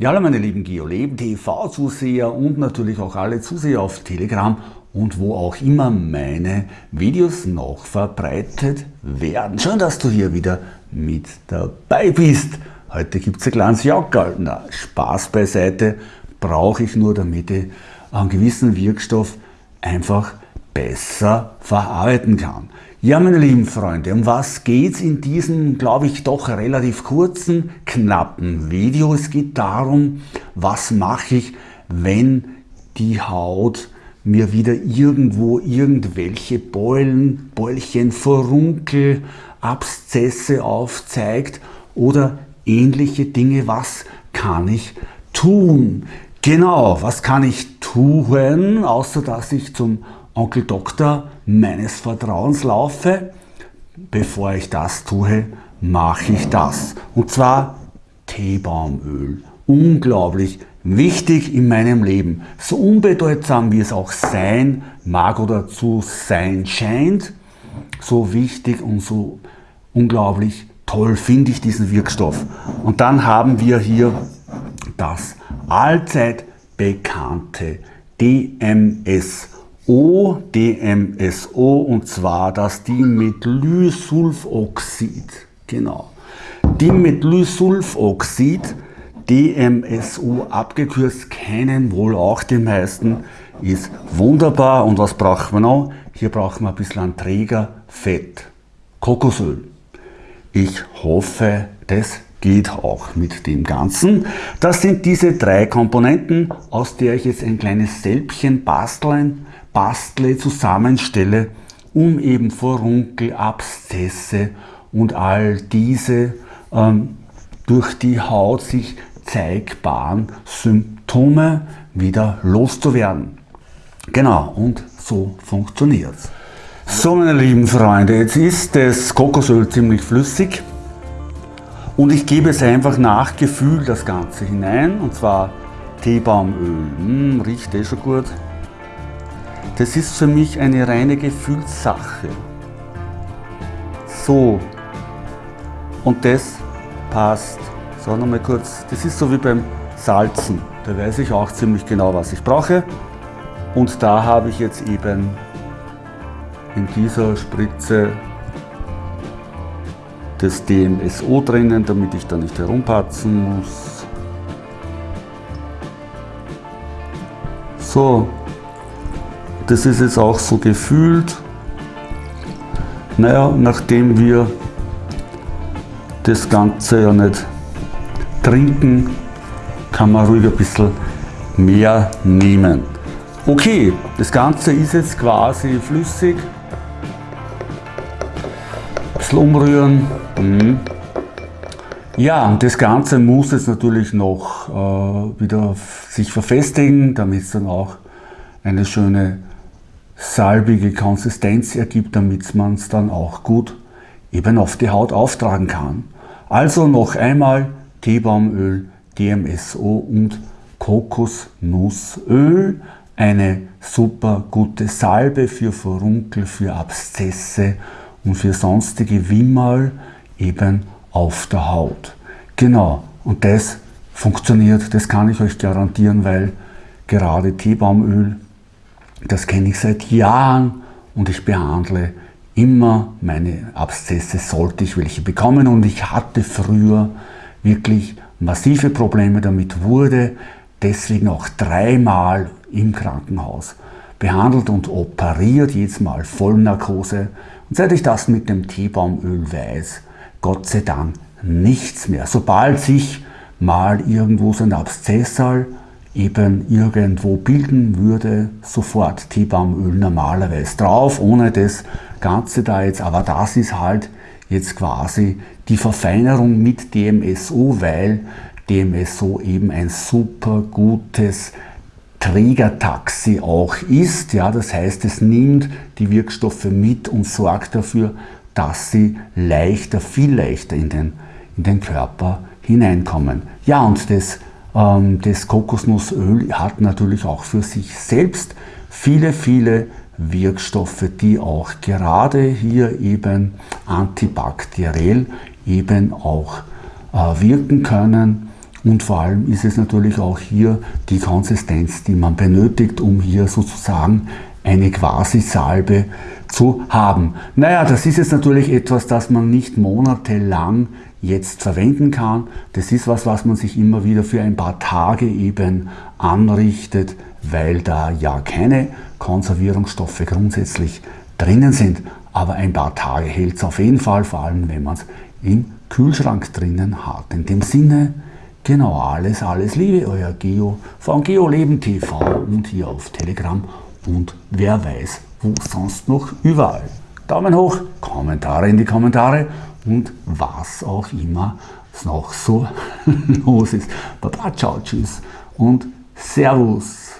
Ja, hallo meine lieben GeoLeben TV-Zuseher und natürlich auch alle Zuseher auf Telegram und wo auch immer meine Videos noch verbreitet werden. Schön, dass du hier wieder mit dabei bist. Heute gibt es ein kleines Jackerl. Na, Spaß beiseite, brauche ich nur, damit ich einen gewissen Wirkstoff einfach besser verarbeiten kann. Ja, meine lieben Freunde, um was geht es in diesem, glaube ich, doch relativ kurzen, knappen Video? Es geht darum, was mache ich, wenn die Haut mir wieder irgendwo irgendwelche Beulen, Beulchen, Furunkel, Abszesse aufzeigt oder ähnliche Dinge. Was kann ich tun? Genau, was kann ich tun, außer dass ich zum Onkel Doktor meines Vertrauens laufe, bevor ich das tue, mache ich das. Und zwar Teebaumöl. Unglaublich wichtig in meinem Leben. So unbedeutsam wie es auch sein mag oder zu sein scheint, so wichtig und so unglaublich toll finde ich diesen Wirkstoff. Und dann haben wir hier das allzeit bekannte DMS ODMSO und zwar das Dimethysulfoxid. Genau. Dimethysulfoxid, DMSO abgekürzt, kennen wohl auch die meisten, ist wunderbar. Und was brauchen wir noch? Hier brauchen wir ein bisschen an Trägerfett, Kokosöl. Ich hoffe, das geht auch mit dem Ganzen. Das sind diese drei Komponenten, aus der ich jetzt ein kleines Sälbchen basteln bastle, zusammenstelle, um eben Furunkel, Abszesse und all diese ähm, durch die Haut sich zeigbaren Symptome wieder loszuwerden. Genau, und so funktioniert es. So meine lieben Freunde, jetzt ist das Kokosöl ziemlich flüssig und ich gebe es einfach nach Gefühl das Ganze hinein und zwar Teebaumöl, hm, riecht eh schon gut, das ist für mich eine reine Gefühlssache. So. Und das passt. So, nochmal kurz. Das ist so wie beim Salzen. Da weiß ich auch ziemlich genau, was ich brauche. Und da habe ich jetzt eben in dieser Spritze das DMSO drinnen, damit ich da nicht herumpatzen muss. So, das ist jetzt auch so gefühlt. Naja, nachdem wir das Ganze ja nicht trinken, kann man ruhig ein bisschen mehr nehmen. Okay, das Ganze ist jetzt quasi flüssig. Ein bisschen umrühren. Mhm. Ja, das Ganze muss jetzt natürlich noch äh, wieder sich verfestigen, damit es dann auch eine schöne salbige Konsistenz ergibt, damit man es dann auch gut eben auf die Haut auftragen kann. Also noch einmal Teebaumöl, DMSO und Kokosnussöl. Eine super gute Salbe für Furunkel, für Abszesse und für sonstige Wimmerl eben auf der Haut. Genau, und das funktioniert, das kann ich euch garantieren, weil gerade Teebaumöl das kenne ich seit Jahren und ich behandle immer meine Abszesse, sollte ich welche bekommen. Und ich hatte früher wirklich massive Probleme damit, wurde deswegen auch dreimal im Krankenhaus behandelt und operiert, jedes Mal Vollnarkose. Und seit ich das mit dem Teebaumöl weiß, Gott sei Dank nichts mehr. Sobald sich mal irgendwo so ein Abszessal eben irgendwo bilden würde, sofort Teebaumöl normalerweise drauf, ohne das Ganze da jetzt, aber das ist halt jetzt quasi die Verfeinerung mit DMSO, weil DMSO eben ein super gutes Trägertaxi auch ist. Ja, das heißt, es nimmt die Wirkstoffe mit und sorgt dafür, dass sie leichter, viel leichter in den, in den Körper hineinkommen. Ja, und das das Kokosnussöl hat natürlich auch für sich selbst viele, viele Wirkstoffe, die auch gerade hier eben antibakteriell eben auch äh, wirken können. Und vor allem ist es natürlich auch hier die Konsistenz, die man benötigt, um hier sozusagen eine Quasi-Salbe zu haben. Naja, das ist jetzt natürlich etwas, das man nicht monatelang jetzt verwenden kann. Das ist was, was man sich immer wieder für ein paar Tage eben anrichtet, weil da ja keine Konservierungsstoffe grundsätzlich drinnen sind. Aber ein paar Tage hält es auf jeden Fall, vor allem wenn man es im Kühlschrank drinnen hat. In dem Sinne, genau alles, alles Liebe, euer Geo von GeoLeben TV und hier auf Telegram und wer weiß, wo sonst noch überall. Daumen hoch, Kommentare in die Kommentare und was auch immer noch so los ist. Baba, ciao, tschüss und Servus.